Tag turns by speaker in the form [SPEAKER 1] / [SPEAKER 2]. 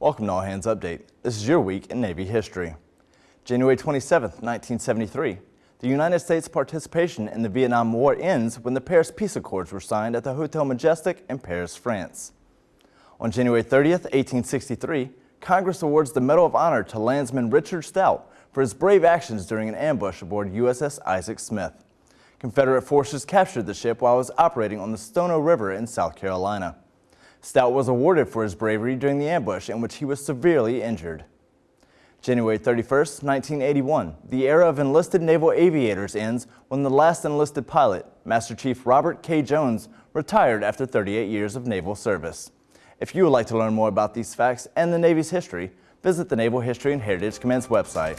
[SPEAKER 1] Welcome to All Hands Update. This is your week in Navy history. January 27, 1973. The United States participation in the Vietnam War ends when the Paris Peace Accords were signed at the Hotel Majestic in Paris, France. On January 30, 1863, Congress awards the Medal of Honor to landsman Richard Stout for his brave actions during an ambush aboard USS Isaac Smith. Confederate forces captured the ship while it was operating on the Stono River in South Carolina. Stout was awarded for his bravery during the ambush in which he was severely injured. January 31, 1981, the era of enlisted naval aviators ends when the last enlisted pilot, Master Chief Robert K. Jones, retired after 38 years of naval service. If you would like to learn more about these facts and the Navy's history, visit the Naval History and Heritage Command's website.